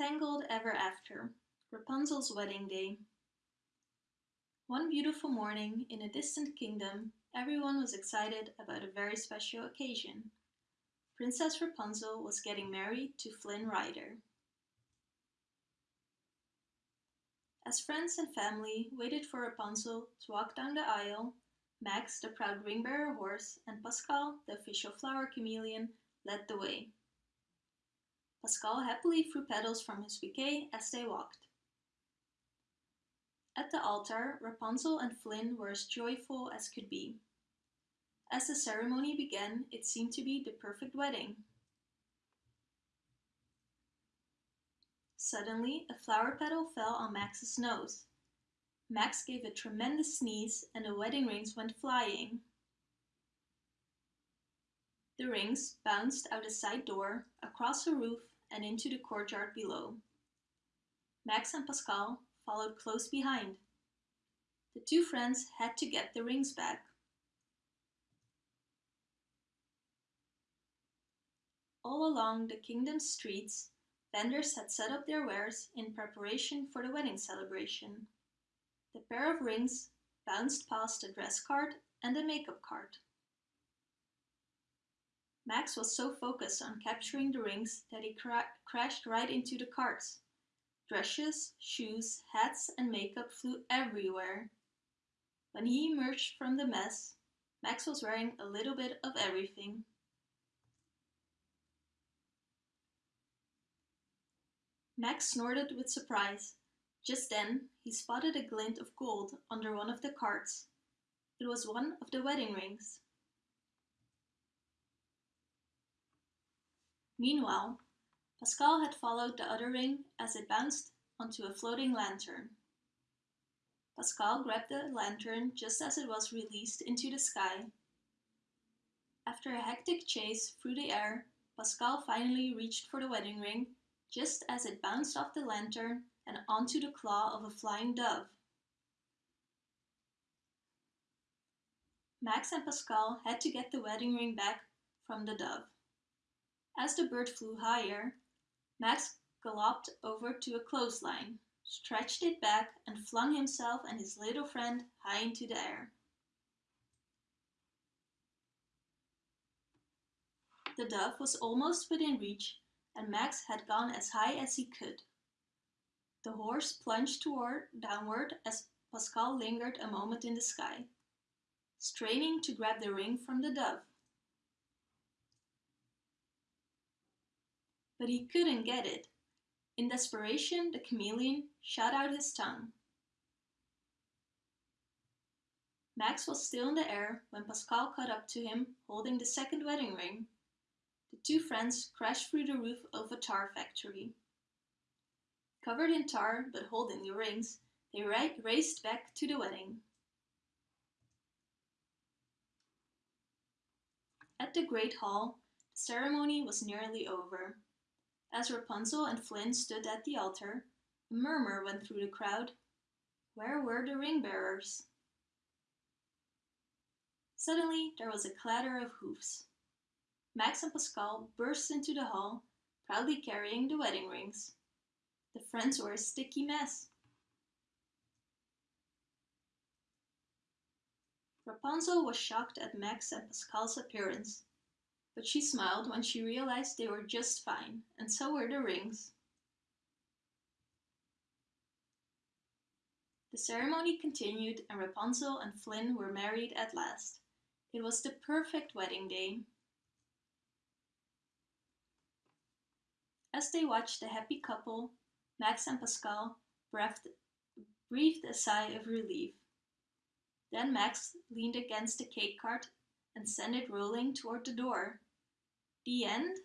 Tangled Ever After Rapunzel's Wedding Day One beautiful morning in a distant kingdom, everyone was excited about a very special occasion. Princess Rapunzel was getting married to Flynn Rider. As friends and family waited for Rapunzel to walk down the aisle, Max, the proud ring-bearer horse, and Pascal, the official flower chameleon, led the way. Pascal happily threw petals from his bouquet as they walked. At the altar, Rapunzel and Flynn were as joyful as could be. As the ceremony began, it seemed to be the perfect wedding. Suddenly, a flower petal fell on Max's nose. Max gave a tremendous sneeze and the wedding rings went flying. The rings bounced out a side door, across a roof, and into the courtyard below. Max and Pascal followed close behind. The two friends had to get the rings back. All along the kingdom's streets, vendors had set up their wares in preparation for the wedding celebration. The pair of rings bounced past a dress cart and a makeup cart. Max was so focused on capturing the rings that he cra crashed right into the carts. Dresses, shoes, hats and makeup flew everywhere. When he emerged from the mess, Max was wearing a little bit of everything. Max snorted with surprise. Just then, he spotted a glint of gold under one of the carts. It was one of the wedding rings. Meanwhile, Pascal had followed the other ring as it bounced onto a floating lantern. Pascal grabbed the lantern just as it was released into the sky. After a hectic chase through the air, Pascal finally reached for the wedding ring just as it bounced off the lantern and onto the claw of a flying dove. Max and Pascal had to get the wedding ring back from the dove. As the bird flew higher, Max galloped over to a clothesline, stretched it back and flung himself and his little friend high into the air. The dove was almost within reach and Max had gone as high as he could. The horse plunged toward downward as Pascal lingered a moment in the sky, straining to grab the ring from the dove. But he couldn't get it. In desperation, the chameleon shot out his tongue. Max was still in the air when Pascal caught up to him, holding the second wedding ring. The two friends crashed through the roof of a tar factory. Covered in tar, but holding the rings, they raced back to the wedding. At the Great Hall, the ceremony was nearly over. As Rapunzel and Flynn stood at the altar, a murmur went through the crowd. Where were the ring bearers? Suddenly there was a clatter of hoofs. Max and Pascal burst into the hall, proudly carrying the wedding rings. The friends were a sticky mess. Rapunzel was shocked at Max and Pascal's appearance but she smiled when she realized they were just fine, and so were the rings. The ceremony continued and Rapunzel and Flynn were married at last. It was the perfect wedding day. As they watched the happy couple, Max and Pascal breathed, breathed a sigh of relief. Then Max leaned against the cake cart and sent it rolling toward the door. The end?